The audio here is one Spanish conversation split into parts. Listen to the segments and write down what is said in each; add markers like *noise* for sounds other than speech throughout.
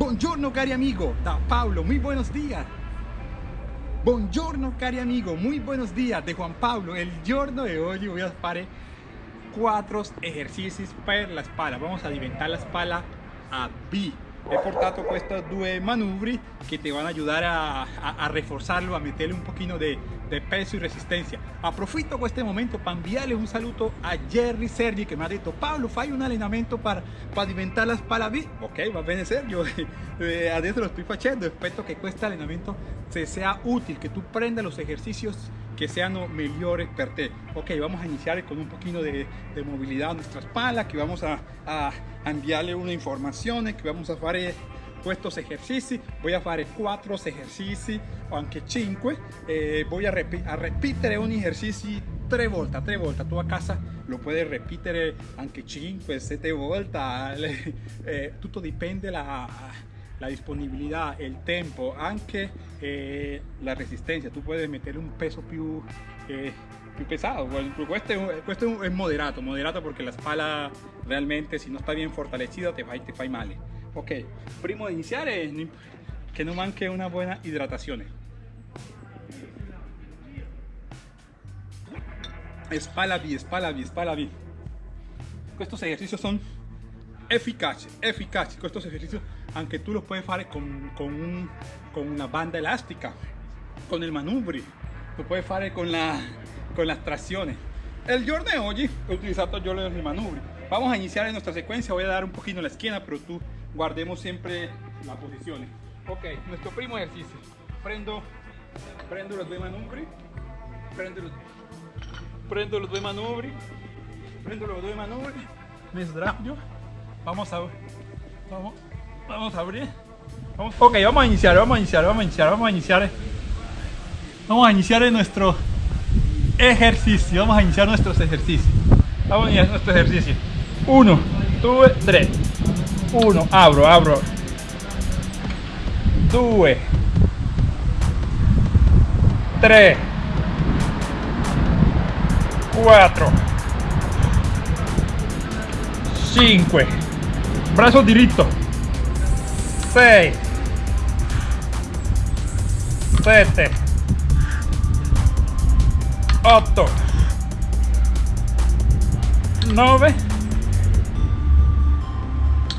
Buongiorno cari amigo, da Pablo, muy buenos días. Buongiorno cari amigo, muy buenos días de Juan Pablo. El giorno de hoy voy a fare quattro esercizi per la spalla. Vamos a diventar la spalla a B. He portato questi due manubri che ti vanno a ayudar a, a, a reforzarlo, a meterle un pochino de, de peso y resistencia. Aprovechito este momento para enviarle un saludo a Jerry Sergi que me ha dicho Pablo, fai un allenamento para, para diventar la spalla B. Ok, va bene Sergio, *laughs* eh, adesso lo estoy facendo, espero que este allenamento se sea útil, que tú prendas los ejercicios que sean mejores para ti. Ok, vamos a iniciar con un poquito de, de movilidad a nuestra espalda, que vamos a, a, enviarle una información, que vamos a hacer estos ejercicios. Voy a hacer cuatro ejercicios o anche 5. Eh, voy a, repi a repetir un ejercicio tres vueltas, tres vueltas. Tú a casa lo puedes repetir anche 5, 7 vueltas. *laughs* Eh, todo depende la la disponibilidad, el tempo, anche eh, la resistencia. Tú puedes meter un peso più, eh, più pesado. Este, este es moderato, moderato porque la espalda realmente si no está bien fortalecida te fa, te fa male. Ok, primo de iniciar es que no manque una buena hidratación. Espalda B, espalda B, espalda B. Estos ejercicios son eficaces, eficaces. Estos ejercicios aunque tú lo puedes hacer con, con, con una banda elástica, con el manubrio, lo puedes hacer con, la, con las tracciones. El giorno de hoy he utilizado yo el manubrio. Vamos a iniciar en nuestra secuencia, voy a dar un poquito la esquina, pero tú guardemos siempre las posiciones. Ok, nuestro primo ejercicio. Prendo, prendo los dos manubrios, prendo los, prendo los dos manubrios, prendo los dos manubrios, me vamos a, vamos, Vamos a abrir. Ok, vamos a iniciar, vamos a iniciar, vamos a iniciar, vamos a iniciar. Vamos a iniciar nuestro ejercicio. Vamos a iniciar nuestros ejercicios. Vamos a iniciar nuestro ejercicio. Uno, dos, tres. Uno, abro, abro. Dos. Tres. Cuatro. Cinco. Brazo directo. 6 7 8 9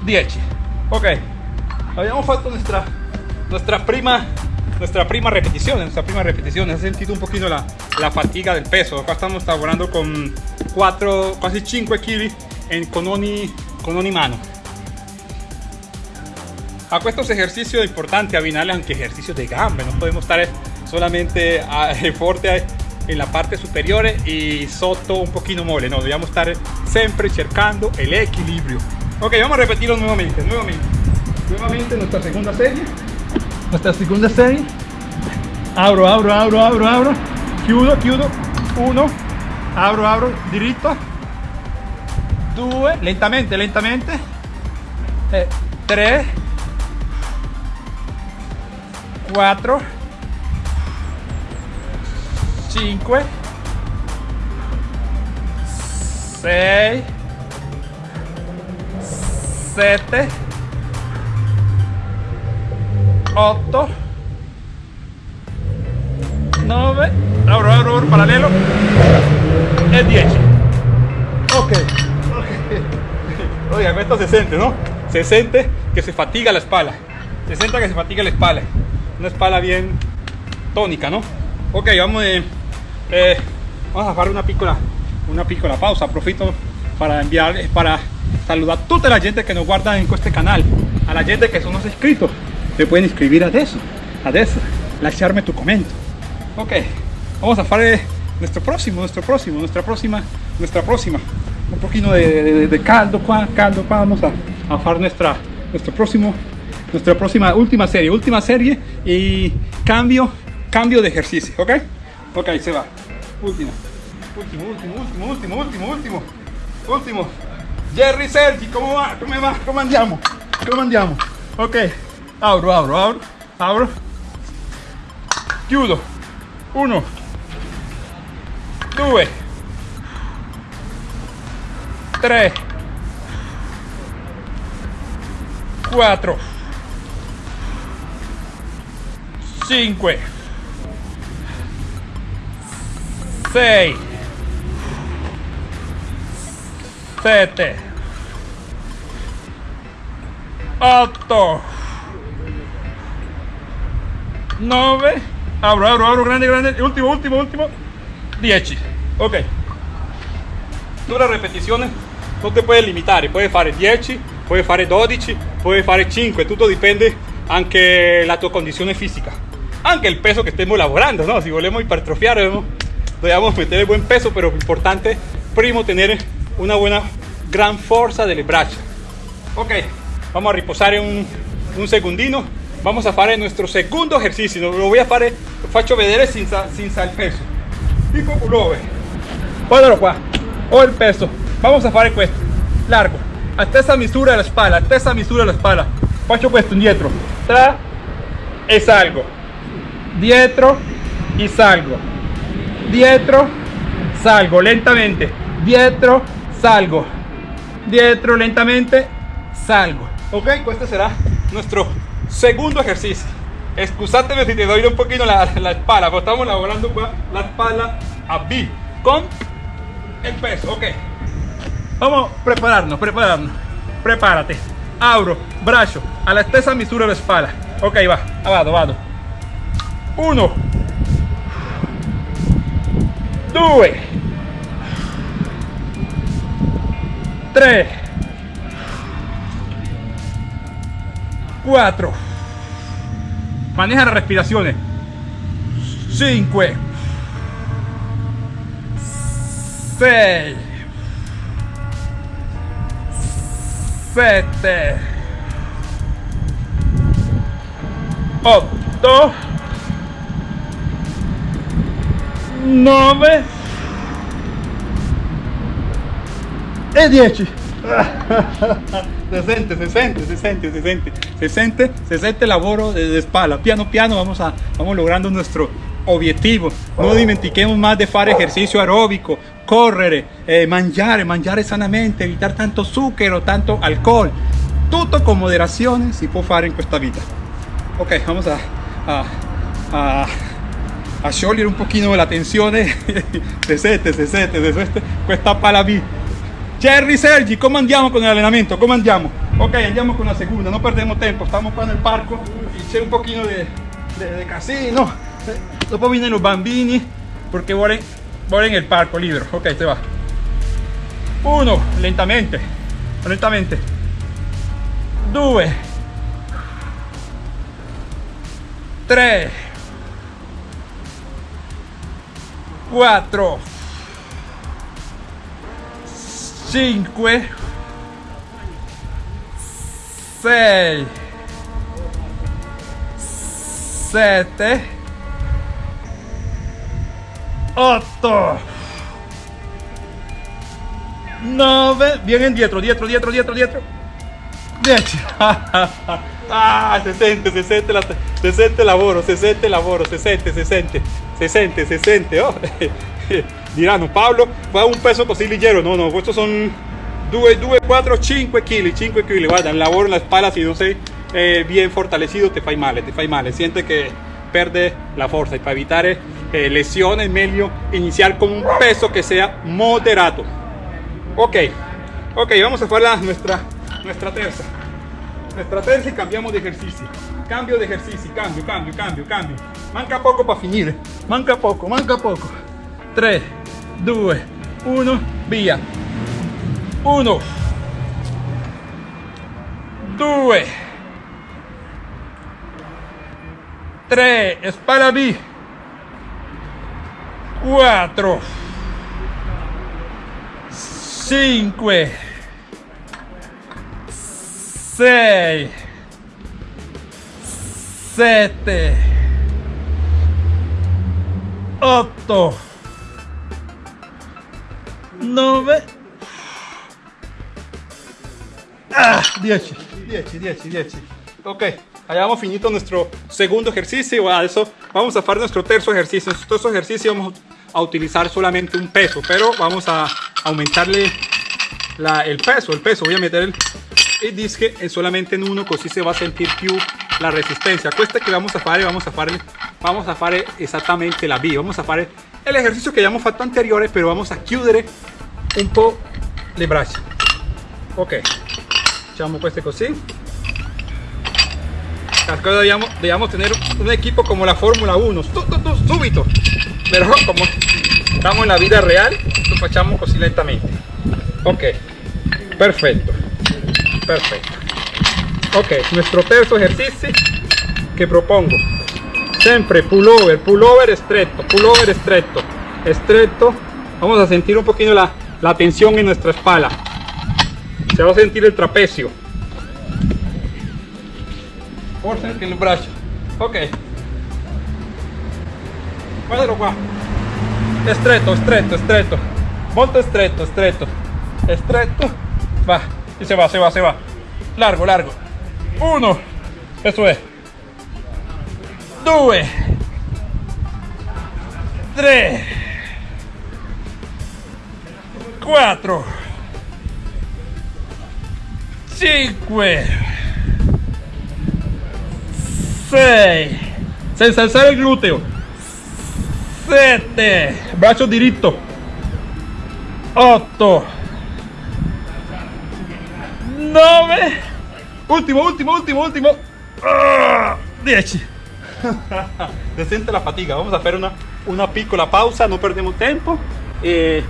10 ok. Habíamos falta nuestra nuestra prima nuestra prima repetición nuestra prima repetición. Ha sentido un poquito la, la fatiga del peso. Acá estamos trabajando con 4 casi 5 kilos en, con con ogni mano a estos ejercicios importantes abinales aunque ejercicios de gambe no podemos estar solamente *laughs* a, fuerte en la parte superior y soto un poquito mole no debemos estar siempre cercando el equilibrio. Ok vamos a repetirlo nuevamente nuevamente. Nuevamente nuestra segunda serie. Nuestra segunda serie. Abro abro abro abro abro. Chiudo chiudo uno. Abro abro. Diritto due. Lentamente lentamente. Eh, tres 4 5 6 7 8 9 ahora ahora paralelo. E 10 ok, oiga esto se siente no se siente que se fatiga la espalda. Se siente que se fatiga la espalda una espalda bien tónica, ¿no? Ok, vamos, eh, eh, a hacer una piccola, una piccola pausa. Profito para enviar, para saludar a toda la gente que nos guarda en este canal, a la gente que son los inscritos. Se pueden inscribir a eso, a eso, tu comento. Ok, vamos a hacer eh, nuestro próximo, nuestro próximo, nuestra próxima, nuestra próxima. Un poquito de, de, caldo, caldo, vamos a, a hacer nuestra, nuestro próximo nuestra próxima, última serie, última serie y cambio, cambio de ejercicio, ¿ok? Ok, se va. Último, último, último, último, último, último, último. Jerry Sergi, ¿cómo va? ¿Cómo va? ¿Cómo andiamo? ¿Cómo andiamo? Ok, abro, abro, abro, abro. Chiudo. Uno. Due. Tre. Quattro. 5 6 7 8 9 abro, abro, abro, grande, grande. Último, último, último 10 ok. Tu le ripetizioni non ti puoi limitare puoi fare 10 puoi fare 12 puoi fare 5 tutto dipende anche la tua condizione fisica anche il peso che stiamo lavorando no? si volemos hipertrofiare dobbiamo mettere buen peso pero importante primo tener una buena gran fuerza delle braccia ok vamos a riposare un, un segundino. Vamos a fare nuestro segundo ejercicio. Lo voy a fare faccio vedere senza, senza il peso. Tipo 9 guardalo qua ho il peso. Vamos a fare questo largo. A stessa misura della spalla a stessa misura della spalla faccio questo indietro tra e salgo dietro y salgo, dietro, salgo lentamente, dietro, salgo, dietro lentamente, salgo. Ok, pues este será nuestro segundo ejercicio. Excusateme si te doy un poquito la, la espalda, porque estamos laborando la espalda a B con el peso. Ok, vamos a prepararnos, prepararnos. Prepárate, abro, brazo, a la estesa misura de la espalda. Ok, va, abajo, abajo. 1 2 3 4 maneja las respiraciones. 5 6 7 8 9 e 10 *laughs* se sente, se sente, se sente, se sente, se sente, se sente lavoro de, espalda, piano piano vamos, a, vamos logrando nuestro objetivo, no dimentiquemos más de hacer ejercicio aeróbico, correr, eh, mangiare, mangiare sanamente, evitar tanto zucchero, tanto alcohol, todo con moderación si può fare in questa vita. Ok, vamos a, a, a a sciogliere un pochino la tensione *laughs* se sente, se sente, se sente questa pala B Jerry Sergi, come andiamo con l'allenamento? Come andiamo? Ok, andiamo con la segunda, no perdemos tempo, stiamo qua nel parco c'è un pochino di casino. Eh, dopo vienen los bambini perché vuole, vuole nel parco libero ok, se va. Uno, lentamente lentamente. Due. Tre 4 5 6 7 8 9 vienen dietro dietro dietro dietro dietro. 10 *laughs* ah se siente se siente la, se siente lavoro se siente lavoro se siente se siente se sente, se sente. Oh. *laughs* Diranno, un peso così. No, no, estos son 2, 2, 4, 5 kg, 5 kg. Guarda, el labor en la espalda, si no sei eh, bien fortalecido, te fai male, te fai male. Siente que perde la fuerza y para evitar eh, lesiones, meglio iniciar con un peso que sea moderado. Ok, ok, vamos a hacer nuestra, nuestra terza. Nuestra terza y cambiamos de ejercicio. Cambio de ejercicio, cambio, cambio, cambio, cambio. Manca poco para finire. Manca poco, manca poco. 3, 2, 1, via. 1, 2, 3, spalla B. 4, 5, 6, 7, 8 9 ah, 10 10 10 10 ok hayamos finito nuestro segundo ejercicio. A eso vamos a hacer nuestro tercer ejercicio. Nuestro tercer ejercicio vamos a utilizar solamente un peso pero vamos a aumentarle la, el peso. El peso voy a meter el, el disque solamente en uno así se va a sentir più la resistencia. Questa che vamos a fare, vamos a fare, vamos a fare esattamente la B. Vamos a fare el ejercicio que abbiamo fatto anteriore, pero vamos a chiudere un po' le braccia. Ok, facciamo queste così. Dobbiamo, dobbiamo tener un equipo como la Fórmula 1, tu, tu, tu, subito. Pero como estamos en la vida real, lo facciamo così lentamente. Ok, perfecto, perfecto. Ok, nuestro terzo ejercicio que propongo. Siempre pullover, pullover estrecho, pullover estrecho, estrecho. Vamos a sentir un poquito la, tensión en nuestra espalda. Se va a sentir el trapecio. Forza anche il braccio. Ok. Guardalo qua. È stretto, stretto, stretto. Molto stretto. È stretto. Va. Y se va, se va, se va. Largo, largo. Uno. Eso es. Due. Tre. Quattro. Cinque. 6 senza alzare il gluteo 7 braccio diritto 8 9 ultimo ultimo ultimo ultimo 10 se *laughs* siente la fatica vamos a hacer una, una piccola pausa no perdemos tiempo eh,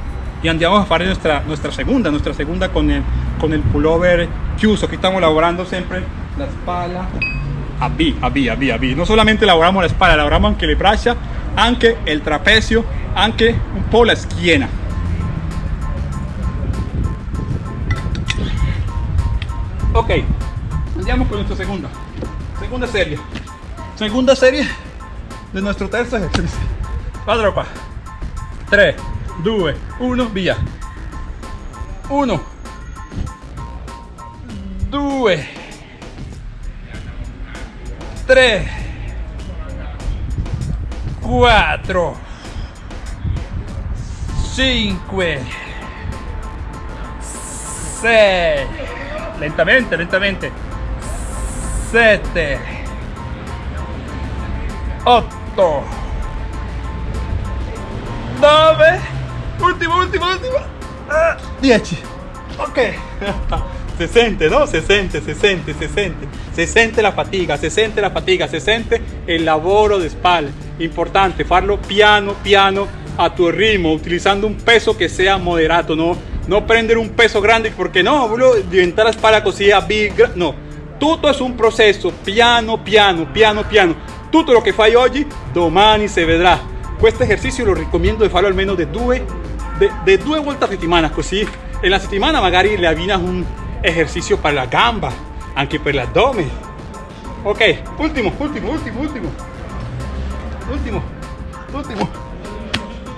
y andiamo a fare nuestra, nuestra segunda nuestra segunda con el, con el pullover chiuso. Aquí estamos lavorando siempre la espalda. A B, a B, a B, a B. No solamente lavoramos la espalda, lavoramos anche le braccia, anche il trapezio, anche un po' la schiena. Ok, andiamo con nuestra segunda, segunda serie. Segunda serie de nuestro terzo ejercicio. Qua. 3, 2, 1, via. 1, 2, 3 4 5 6 lentamente lentamente 7 8 9 último último último 10 ah, ok *laughs* se siente, ¿no? Se siente, se siente, se siente. Se siente la fatiga, se siente la fatiga, se siente el laboro de espalda. Importante, farlo piano, piano, a tu ritmo, utilizando un peso que sea moderado, no, no prender un peso grande porque no, bro, diventar la espalda così a big, no. Todo es un proceso, piano, piano, piano, piano. Todo lo que fai oggi, domani se vedrà. Este ejercicio lo recomiendo de farlo al menos de due, de, de due volte a settimana, così en la settimana magari le avvinas un, ejercicio para la gamba, aunque para el abdomen. Ok, último, último, último, último. Último, último.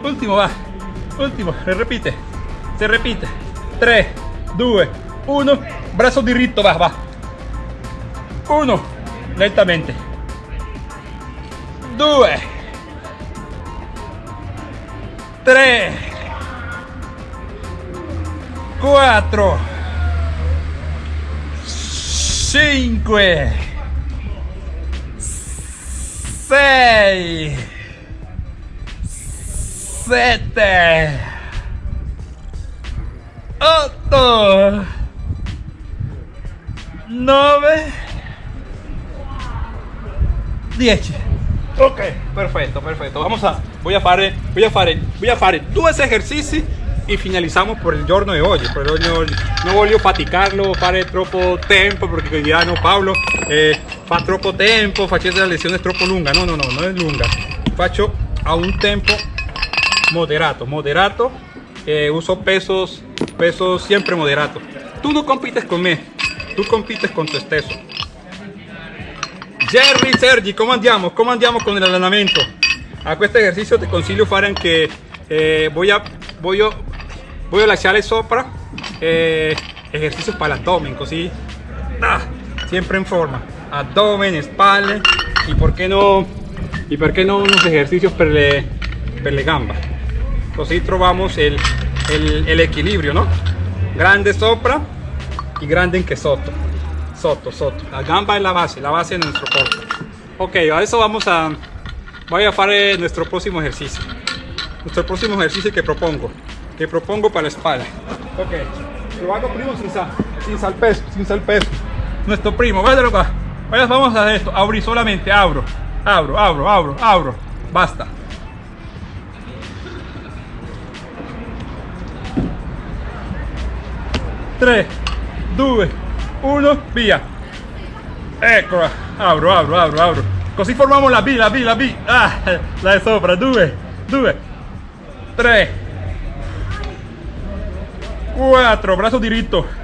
Último, va. Último, se repite. Se repite. 3, 2, 1. Brazo diritto, va, va. 1. Lentamente. 2. 3. 4. 5 6 7 8 9 10 ok perfecto perfecto. Vamos a voy a fare voy a fare voy a fare due esercizi y finalizamos por el giorno de hoy. Por el giorno no voglio faticarlo fare troppo tempo porque diranno Paolo eh, fa troppo tempo facendo la lezione troppo lunga no no no no es lunga. Faccio a un tempo moderato moderato eh, uso pesos pesos siempre moderato. Tú no compites con me tú compites con tu stesso Jerry Sergi ¿cómo andiamo? ¿cómo andiamo con el allenamento? a este ejercicio te consiglio fare anche eh, a voy a lasciare sopra eh, ejercicios para el abdomen así ah, siempre en forma abdomen espalda y por qué no y por qué no unos ejercicios per le, per gamba así trovamos el, el, equilibrio no grande sopra y grande en que sotto Soto, soto. La gamba es la base, la base de nuestro corte. Ok, a eso vamos a... Voy a hacer nuestro próximo ejercicio. Nuestro próximo ejercicio que propongo. Que propongo para la espalda. Ok, lo hago primo sin sal, sin sal peso, sin sal peso. Nuestro primo, vaya acá. Vaya, vamos a hacer esto. Abrir solamente, abro, abro, abro, abro, abro. Basta. 3, 2, 1, via. Eccola, apro, apro, apro, apro. Così formiamo la B, la B, la B. Ah, là sopra, 2, 2, 3, 4, braccio diritto.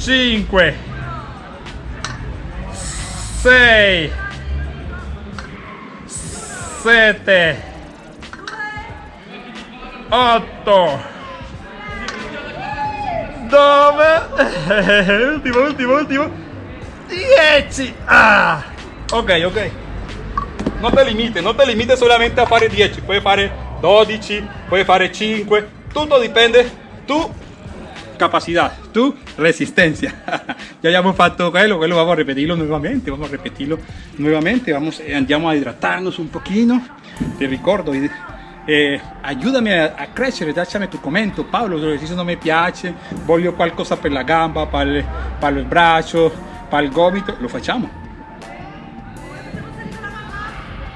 5, 6, 7, 8, 9 ultimo *laughs* ultimo ultimo 10 ah. ok ok. Non te limite non te limite solamente a fare 10 puoi fare 12 puoi fare 5 tutto dipende tu capacidad tu resistencia. *laughs* Ya habíamos fatto quello quello vamos a repetirlo nuevamente vamos a repetirlo nuevamente. Vamos eh, andiamo a hidratarnos un poquito. Te ricordo eh, aiutami a, a, crescere, lasciami tu commento, Paolo, l'esercizio non mi piace, voglio qualcosa per la gamba, per, le, per il braccio, per il gomito, lo facciamo.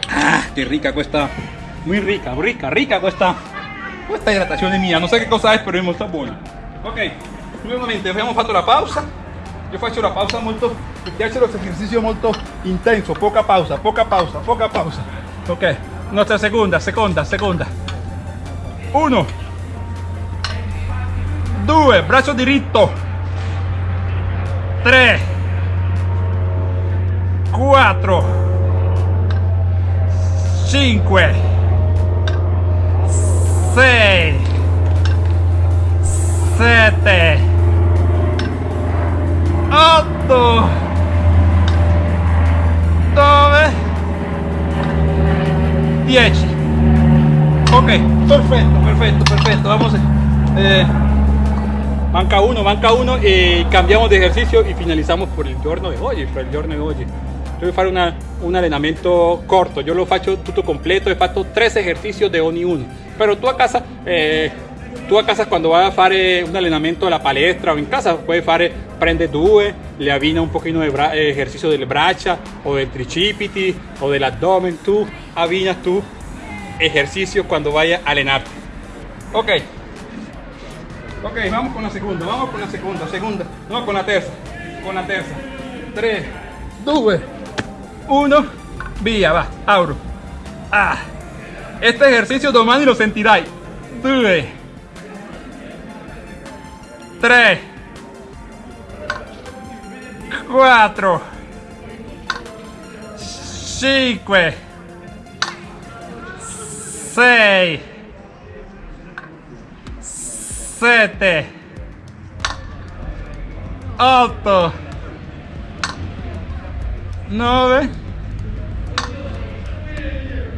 Ah, che ricca questa, muy ricca, ricca, ricca questa, questa idratazione mia, non so che cosa è, però è molto buona. Ok, nuovamente abbiamo fatto la pausa, io faccio la pausa molto, mi piace lo esercizio molto intenso, poca pausa, poca pausa, poca pausa. Ok, nuestra segunda, segunda, segunda. Uno. Due, braccio diritto. Tre. Quattro. Cinque. Sei. Sette. Otto. 10 ok perfecto perfecto perfecto. Vamos eh, manca uno manca uno y cambiamos de ejercicio y finalizamos por el giorno de hoy por el giorno de hoy. Voy a hacer una, un entrenamiento corto. Yo lo faccio tutto completo he fatto tres ejercicios de ogni uno. Pero tú a casa eh, tu a casa quando vai a fare un allenamento alla palestra o in casa puoi fare prende due le avvina un pochino di eh, esercizio delle braccia o del tricipiti o dell'addome tu avvina tu ejercicio cuando vaya a allenarte ok. Ok vamos con la segunda vamos con la segunda segunda. No con la tercera con la tercera 3 2 1 via va abro ah. Este ejercicio domani lo sentirai 2 3 4 5 6 7 8 9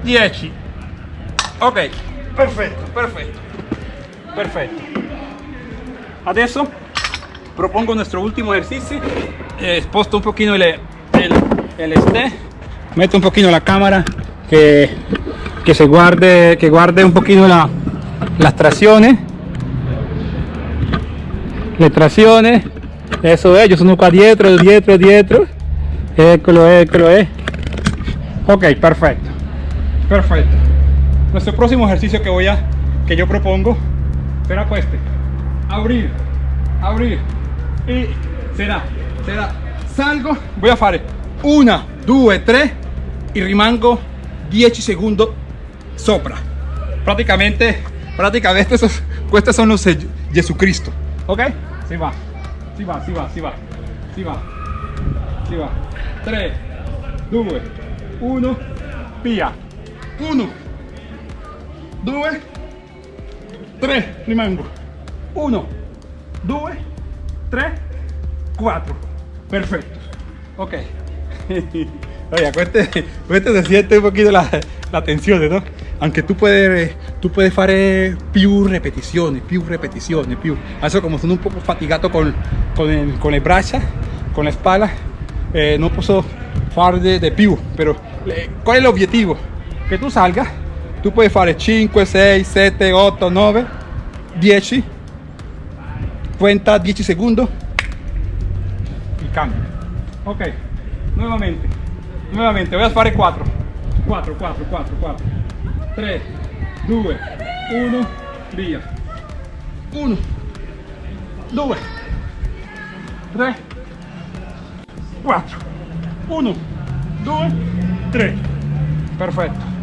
10 ok. Perfetto. Perfetto. Perfetto adesso propongo nuestro último ejercicio. Eh, un poquito el, el, el este. Meto un poquito la cámara que, que se guarde que guarde un poquito la, las tracciones le tracciones eso es yo sono qua dietro dietro dietro. Eccolo eccolo eh. ok perfecto perfecto. Nuestro próximo ejercicio que voy a que yo propongo será este abrir abrir. Y será será. Salgo voy a fare. Una due tre y rimango 10 segundos sopra. Prácticamente prácticamente esos estos son los Jesucristo. Ok si va. Si va si va si va. Si va. Si va. 3 2 1 via 1 2 3 rimango 1 2 3 4 perfecto ok *laughs* oye se siente un poquito la, la tensión ¿no? aunque tú puedes tu puoi fare più ripetizioni, più ripetizioni, più. Adesso come sono un poco fatigato con, con, el, con le braccia, con la spalla, eh, non posso fare di, di più, però eh, qual è l'obiettivo? Che tu salga, tu puoi fare 5, 6, 7, 8, 9, 10, cuenta 10 secondi, il cambio. Ok, nuovamente, nuovamente, voy a fare 4, 4, 4, 4, 4, 3, 2, 1, via. 1, 2, 3, 4, 1, 2, 3. Perfecto.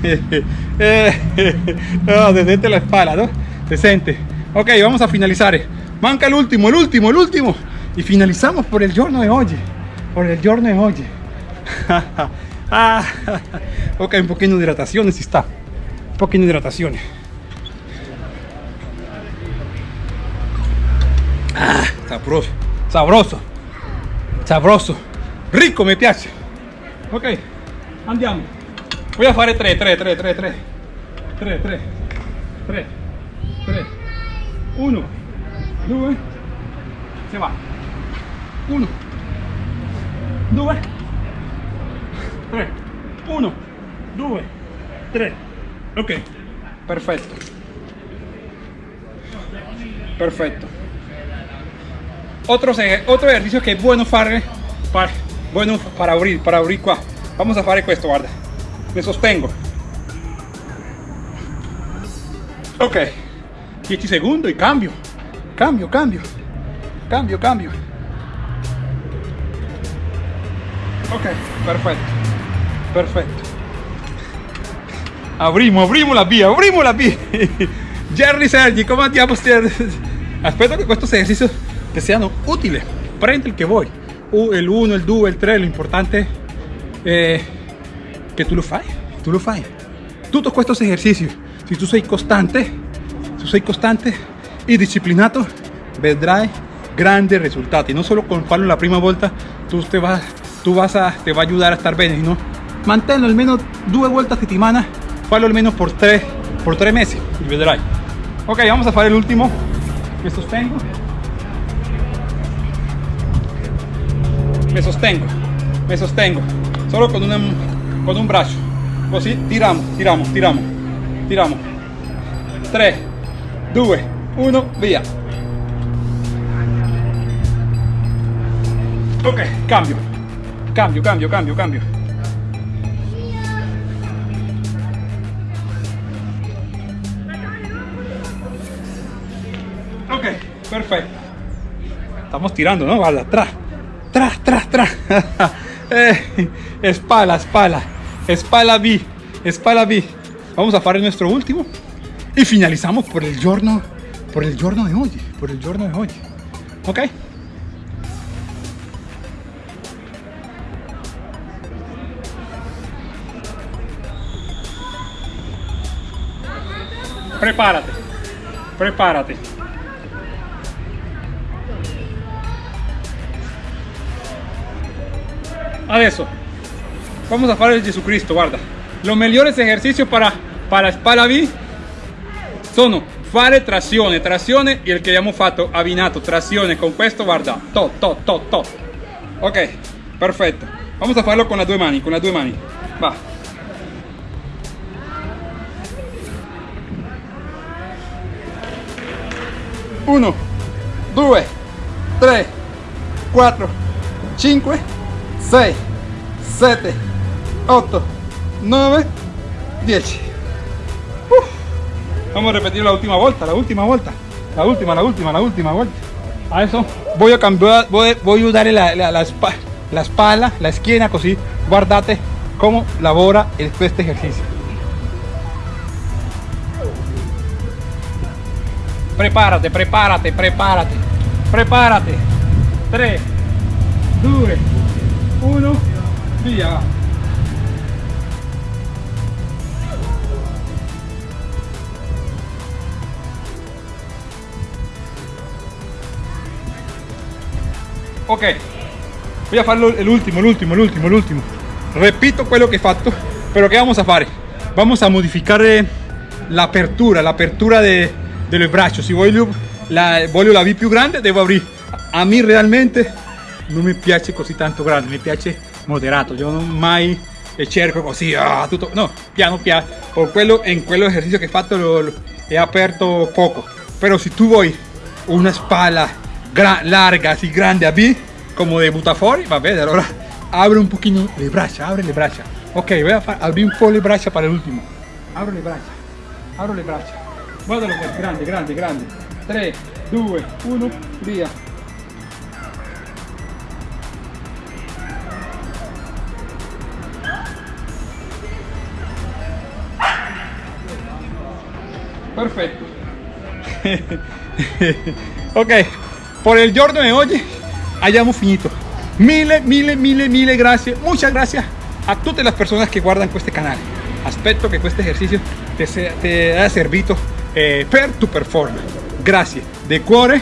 *laughs* *laughs* no, desde la espalda, ¿no? Decente. Ok, vamos a finalizar. Manca el último, el último, el último. Y finalizamos por el giorno de hoy. Por el giorno de hoy. *laughs* ah, ok, un poquito de hidratación, si está. Un poquito de hidratación. Ah, sabroso, sabroso, sabroso. Rico, me piace. Ok, andiamo. Voy a fare 3, 3, 3, 3, 3. 3, 3, 3, 3. 1, 2, se va. 1, 2, 3. 1, 2, 3. Ok, perfecto. Perfecto. Otro, otro ejercicio que es bueno fare, para, bueno para abrir, para abrir qua. Vamos a fare questo, guarda. Me sostengo. Ok. 10 segundos y cambio. Cambio, cambio. Cambio, cambio. Ok, perfecto. Perfecto. Abrimos, abrimos la vía, abrimos la vía. *laughs* Jerry Sergi, ¿cómo andiamo? *laughs* Espero que estos ejercicios te sean útiles. Prende el que voy. El 1, el 2, el 3, lo importante eh, que tú lo fai, tú lo fai. Todos estos ejercicios, si tú sei constante, tú sei constante y disciplinado, vedrai grandes resultados. Y no solo con farlo la prima volta, tú te vas, tú vas a, te va a ayudar a estar bien, ¿no? Manténlo al menos dos vueltas a semana, farlo al menos por tres, por tres meses y vedrai. Ok, vamos a hacer el último. Me sostengo. Me sostengo. Me sostengo. Solo con, una, con un brazo. Così tiramos, tiramos, tiramos. Tiramos. 3, 2, 1, via. Ok, cambio. Cambio, cambio, cambio, cambio. Ok, perfecto. Estamos tirando, ¿no? Guarda, atrás. Tras, tras, tras. *laughs* eh, espalda, espalda. Espalda B. Espalda B. Vamos a hacer nuestro último. Y finalizamos por el giorno. Por el giorno de hoy. Por el giorno de hoy. Ok. Prepárate. Prepárate. Adesso vamos a fare il Gesù Cristo, guarda. Los mejores ejercicios para, para spalla B sono fare trazione, trazione il che abbiamo fatto abbinato, trazione con questo, guarda, to, to, to, to. Ok, perfetto. Vamos a farlo con las due mani, con las due mani. Va. Uno, due, tre, quattro, cinque, 6, 7, 8, 9, 10. Vamos a repetir la última vuelta, la última vuelta. La última, la última, la última vuelta. A eso voy a cambiar, voy, a ayudarle la, la, la, espalda, la esquina, así. Guardate cómo labora este ejercicio. Prepárate, prepárate, prepárate, prepárate. 3, 2, 1, via. Ok, voy a farlo el último, el último, el último, el último. Repito quello che fatto, però che vamos a fare? Vamos a modificare l'apertura, l'apertura de, dello braccio. Se voglio la, voglio la V più grande, devo aprire. A me realmente non mi piace così tanto grande, mi piace moderato. Io non mai cerco così, ah, tutto, no, piano piano. Por quello, in quello esercizio che ho fatto lo, lo, he aperto poco. Però se tu vuoi una spalla larga, así grande a B, como de butafori, va bene, allora abre un pochino le braccia, abre le braccia. Ok, voy a abrir un po' le braccia para el último. Abro le braccia, abro le braccia. Guardalo pues, grande, grande, grande. 3, 2, 1, via. Perfetto. ok, por el giorno de hoy hayamos finito. Mille, mille, mille, mille gracias. Muchas gracias a todas las personas que guardan este canal. Aspetto que este ejercicio te, te haya servido eh, per tu performance. Gracias de cuore